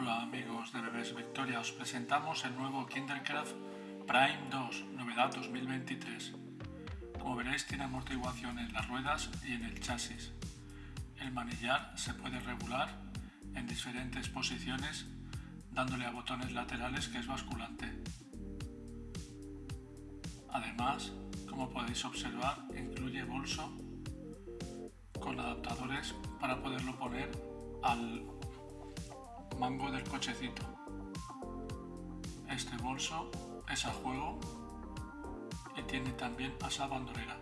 Hola amigos de Bebés Victoria, os presentamos el nuevo Kindercraft Prime 2, novedad 2023. Como veréis tiene amortiguación en las ruedas y en el chasis. El manillar se puede regular en diferentes posiciones dándole a botones laterales que es basculante. Además, como podéis observar, incluye bolso con adaptadores para poderlo poner al mango del cochecito. Este bolso es a juego y tiene también asa bandolera.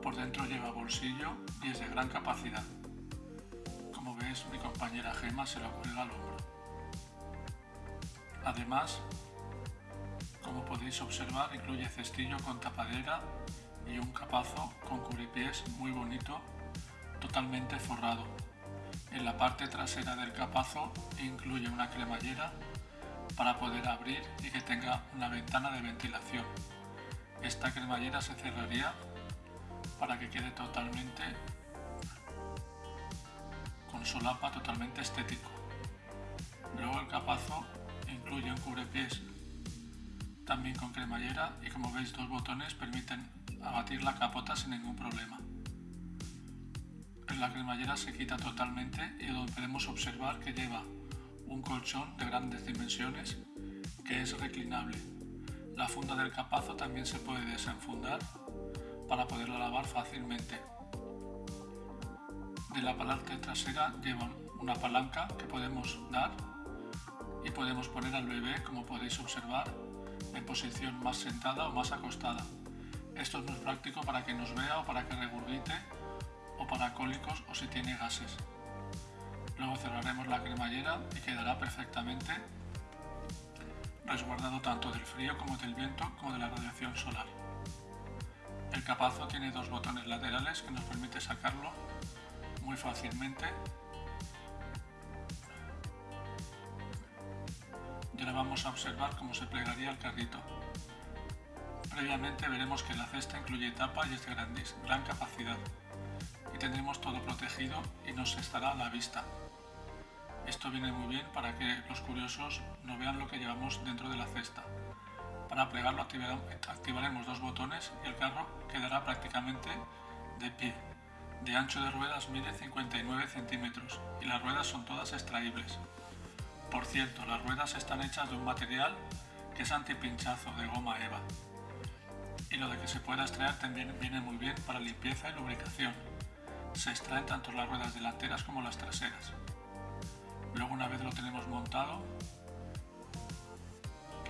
Por dentro lleva bolsillo y es de gran capacidad. Como veis mi compañera Gema se lo cuelga al hombro. Además, como podéis observar, incluye cestillo con tapadera y un capazo con cubripiés muy bonito, totalmente forrado. En la parte trasera del capazo incluye una cremallera para poder abrir y que tenga una ventana de ventilación. Esta cremallera se cerraría para que quede totalmente con solapa totalmente estético. Luego el capazo incluye un cubrepiés también con cremallera y como veis dos botones permiten abatir la capota sin ningún problema la cremallera se quita totalmente y podemos observar que lleva un colchón de grandes dimensiones que es reclinable. La funda del capazo también se puede desenfundar para poderla lavar fácilmente. De la palanca trasera lleva una palanca que podemos dar y podemos poner al bebé, como podéis observar, en posición más sentada o más acostada. Esto es muy práctico para que nos vea o para que regurgite o para cólicos o si tiene gases. Luego cerraremos la cremallera y quedará perfectamente resguardado tanto del frío como del viento como de la radiación solar. El capazo tiene dos botones laterales que nos permite sacarlo muy fácilmente. Y ahora vamos a observar cómo se plegaría el carrito. Previamente veremos que la cesta incluye tapa y es de gran capacidad tendremos todo protegido y nos estará a la vista. Esto viene muy bien para que los curiosos no vean lo que llevamos dentro de la cesta. Para plegarlo activaremos dos botones y el carro quedará prácticamente de pie. De ancho de ruedas mide 59 centímetros y las ruedas son todas extraíbles. Por cierto, las ruedas están hechas de un material que es antipinchazo de goma EVA. Y lo de que se pueda extraer también viene muy bien para limpieza y lubricación se extraen tanto las ruedas delanteras como las traseras. Luego una vez lo tenemos montado,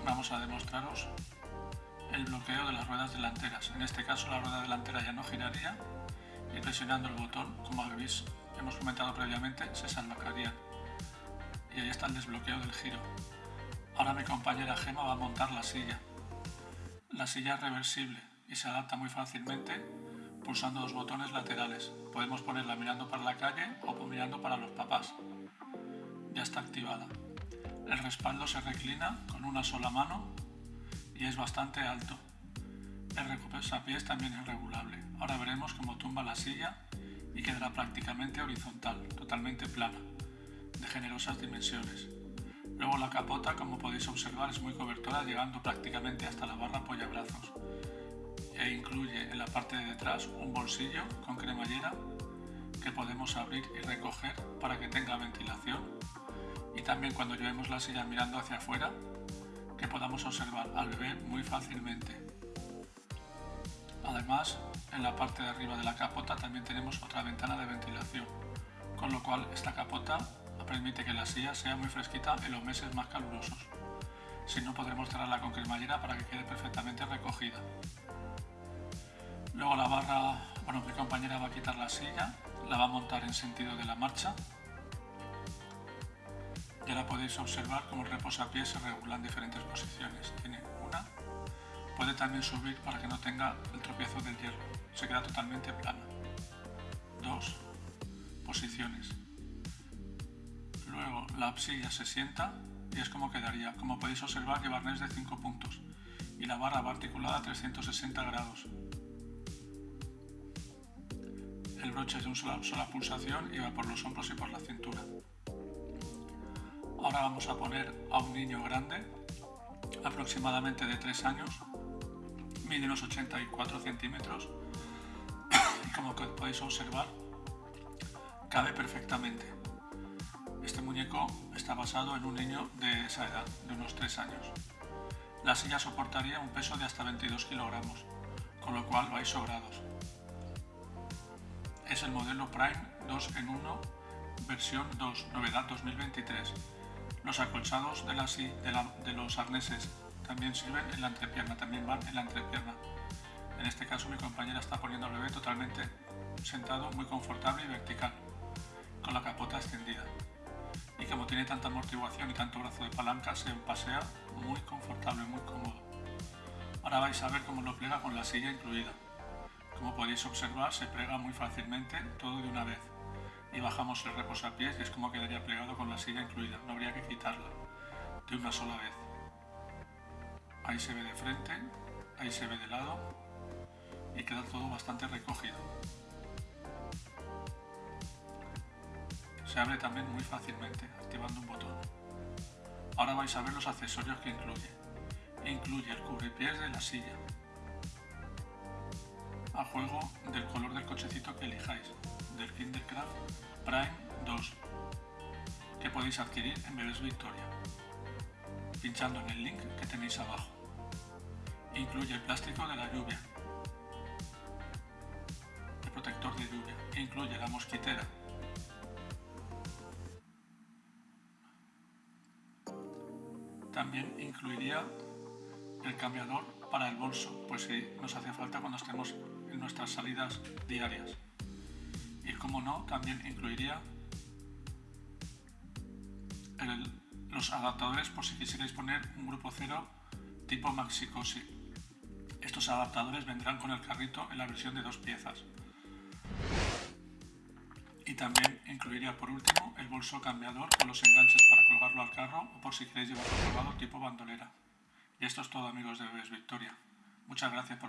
vamos a demostraros el bloqueo de las ruedas delanteras. En este caso la rueda delantera ya no giraría y presionando el botón, como habéis hemos comentado previamente, se salvacarían. Y ahí está el desbloqueo del giro. Ahora mi compañera Gema va a montar la silla. La silla es reversible y se adapta muy fácilmente pulsando los botones laterales. Podemos ponerla mirando para la calle o mirando para los papás. Ya está activada. El respaldo se reclina con una sola mano y es bastante alto. El pies también es regulable. Ahora veremos cómo tumba la silla y quedará prácticamente horizontal, totalmente plana, de generosas dimensiones. Luego la capota, como podéis observar, es muy cobertora, llegando prácticamente hasta la barra apoyabrazos e incluye en la parte de detrás un bolsillo con cremallera que podemos abrir y recoger para que tenga ventilación y también cuando llevemos la silla mirando hacia afuera que podamos observar al bebé muy fácilmente. Además, en la parte de arriba de la capota también tenemos otra ventana de ventilación, con lo cual esta capota permite que la silla sea muy fresquita en los meses más calurosos. Si no, podremos cerrarla con cremallera para que quede perfectamente recogida. Barra, bueno, mi compañera va a quitar la silla, la va a montar en sentido de la marcha. Ya la podéis observar como el reposapiés se regula en diferentes posiciones. Tiene una, puede también subir para que no tenga el tropiezo del hierro, se queda totalmente plana. Dos, posiciones. Luego la silla se sienta y es como quedaría. Como podéis observar lleva arnés de 5 puntos y la barra va articulada a 360 grados. El broche es de una sola, pulsación y va por los hombros y por la cintura. Ahora Ahora vamos a poner a un niño grande, aproximadamente de 3 años, mide unos 84 centímetros y como podéis observar, cabe perfectamente. Este muñeco está basado en un niño de esa edad, de unos 3 años. La silla soportaría un peso de hasta 22 kilogramos, con lo cual vais sobrados. Es el modelo Prime 2 en 1, versión 2, novedad 2023. Los acolchados de, de los arneses también sirven en la entrepierna, también van en la entrepierna. En este caso mi compañera está poniendo al bebé totalmente sentado, muy confortable y vertical, con la capota extendida. Y como tiene tanta amortiguación y tanto brazo de palanca, se pasea muy confortable, muy cómodo. Ahora vais a ver cómo lo plega con la silla incluida. Como podéis observar, se plega muy fácilmente todo de una vez. Y bajamos el reposapiés y es como quedaría plegado con la silla incluida. No habría que quitarla de una sola vez. Ahí se ve de frente, ahí se ve de lado y queda todo bastante recogido. Se abre también muy fácilmente activando un botón. Ahora vais a ver los accesorios que incluye. Incluye el cubrepiés de la silla, a juego del color del cochecito que elijáis, del Kindercraft Prime 2, que podéis adquirir en Bebes Victoria, pinchando en el link que tenéis abajo. Incluye el plástico de la lluvia, el protector de lluvia, incluye la mosquitera, también incluiría el cambiador para el bolso, pues si nos hace falta cuando estemos nuestras salidas diarias. Y como no, también incluiría los adaptadores por si quisierais poner un grupo cero tipo Maxicosi. Estos adaptadores vendrán con el carrito en la versión de dos piezas. Y también incluiría por último el bolso cambiador con los enganches para colgarlo al carro o por si queréis llevarlo colgado tipo bandolera. Y esto es todo amigos de Bebes Victoria. Muchas gracias por ver.